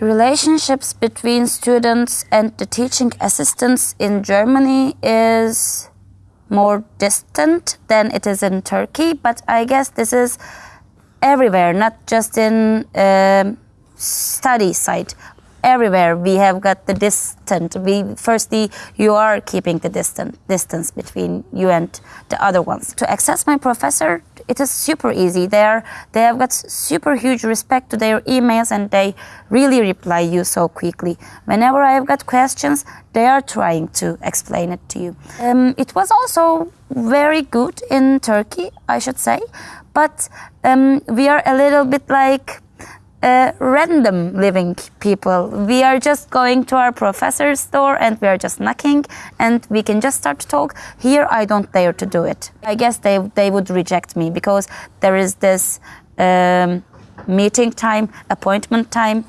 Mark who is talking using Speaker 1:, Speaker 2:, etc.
Speaker 1: relationships between students and the teaching assistants in Germany is more distant than it is in Turkey, but I guess this is everywhere, not just in um study side everywhere. We have got the distance. we firstly you are keeping the distant distance between you and the other ones. To access my professor it is super easy. They are they have got super huge respect to their emails and they really reply you so quickly. Whenever i have got questions they are trying to explain it to you. Um, it was also very good in turkey i should say. But um, we are a little bit like uh, random living people. We are just going to our professor's door and we are just knocking and we can just start to talk. Here, I don't dare to do it. I guess they, they would reject me because there is this um, meeting time, appointment time